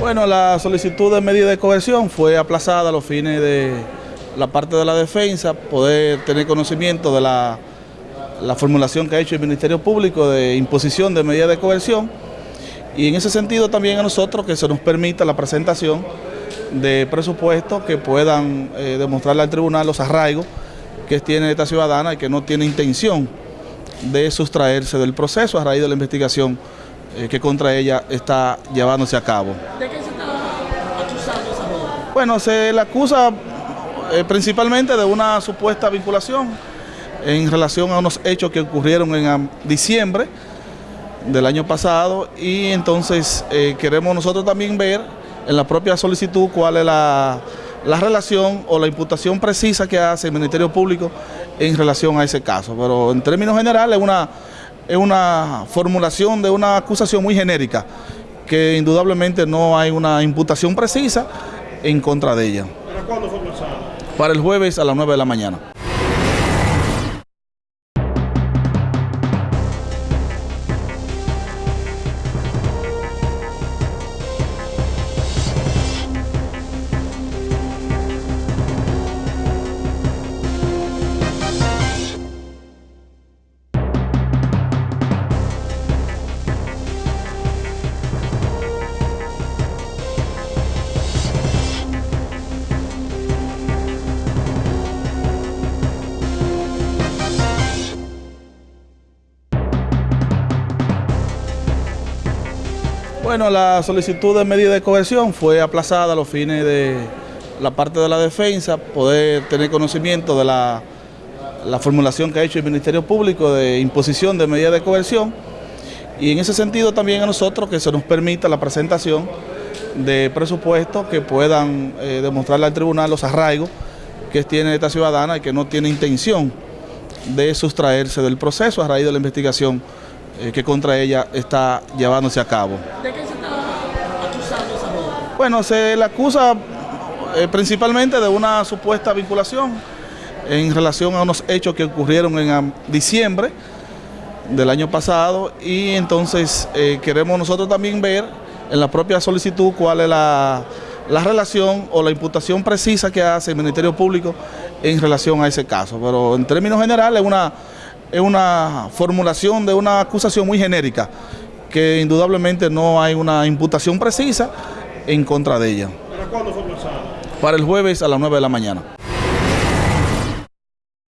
Bueno, la solicitud de medida de coerción fue aplazada a los fines de la parte de la defensa, poder tener conocimiento de la, la formulación que ha hecho el Ministerio Público de imposición de medida de coerción. Y en ese sentido también a nosotros que se nos permita la presentación de presupuestos que puedan eh, demostrarle al tribunal los arraigos que tiene esta ciudadana y que no tiene intención de sustraerse del proceso a raíz de la investigación eh, que contra ella está llevándose a cabo. ¿De qué se está acusando esa joven? Bueno, se le acusa eh, principalmente de una supuesta vinculación en relación a unos hechos que ocurrieron en diciembre del año pasado y entonces eh, queremos nosotros también ver en la propia solicitud cuál es la, la relación o la imputación precisa que hace el Ministerio Público en relación a ese caso. Pero en términos generales es una, es una formulación de una acusación muy genérica que indudablemente no hay una imputación precisa en contra de ella. ¿Para cuándo fue pasado? Para el jueves a las 9 de la mañana. Bueno, la solicitud de medida de coerción fue aplazada a los fines de la parte de la defensa, poder tener conocimiento de la, la formulación que ha hecho el Ministerio Público de imposición de medida de coerción y en ese sentido también a nosotros que se nos permita la presentación de presupuestos que puedan eh, demostrarle al tribunal los arraigos que tiene esta ciudadana y que no tiene intención de sustraerse del proceso a raíz de la investigación eh, que contra ella está llevándose a cabo. ¿De qué se está acusando esa joven? Bueno, se le acusa eh, principalmente de una supuesta vinculación en relación a unos hechos que ocurrieron en diciembre del año pasado y entonces eh, queremos nosotros también ver en la propia solicitud cuál es la, la relación o la imputación precisa que hace el Ministerio Público en relación a ese caso. Pero en términos generales es una, es una formulación de una acusación muy genérica que indudablemente no hay una imputación precisa en contra de ella. ¿Para cuándo fue pasado? Para el jueves a las 9 de la mañana.